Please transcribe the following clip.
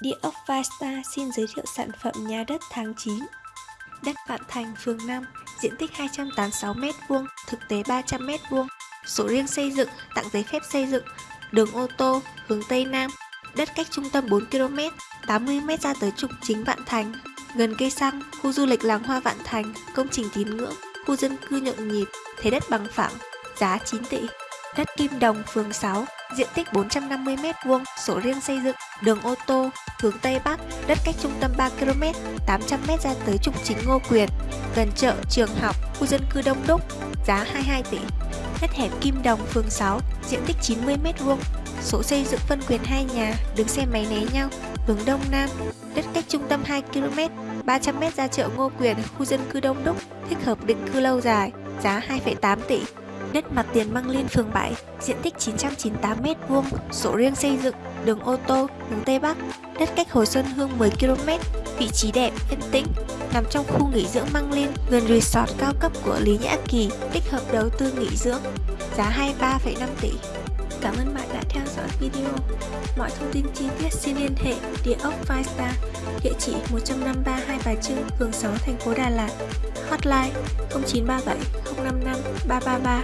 Địa ốc Vista xin giới thiệu sản phẩm nhà đất tháng 9 Đất Vạn Thành, phường 5, diện tích 286m2, thực tế 300m2 Sổ riêng xây dựng, tặng giấy phép xây dựng Đường ô tô, hướng Tây Nam Đất cách trung tâm 4km, 80m ra tới trục chính Vạn Thành. Gần cây xăng, khu du lịch làng hoa Vạn Thành, công trình tín ngưỡng, khu dân cư nhộn nhịp, thế đất bằng phẳng, giá 9 tỷ. Đất Kim Đồng, phường 6, diện tích 450m2, sổ riêng xây dựng, đường ô tô, hướng Tây Bắc, đất cách trung tâm 3km, 800m ra tới trục chính Ngô Quyền, gần chợ, trường học, khu dân cư đông đúc, giá 22 tỷ. Đất hẻm Kim Đồng, phường 6, diện tích 90m2, sổ xây dựng phân quyền hai nhà, đứng xe máy né nhau, hướng Đông Nam, đất cách trung tâm 2km, 300m ra chợ Ngô Quyền, khu dân cư đông đúc, thích hợp định cư lâu dài, giá 2,8 tỷ. Đất mặt tiền Măng Liên phường 7, diện tích 998m2, sổ riêng xây dựng, đường ô tô, hướng Tây Bắc, đất cách Hồ Xuân Hương 10km, vị trí đẹp, yên tĩnh, nằm trong khu nghỉ dưỡng Măng Liên, gần resort cao cấp của Lý Nhã Kỳ, tích hợp đầu tư nghỉ dưỡng, giá 23,5 tỷ. Cảm ơn bạn đã theo dõi video. Mọi thông tin chi tiết xin liên hệ địa ốc Five địa chỉ 153 Hai Bà Trưng, phường 6, thành phố Đà Lạt. Hotline 0937 055 333.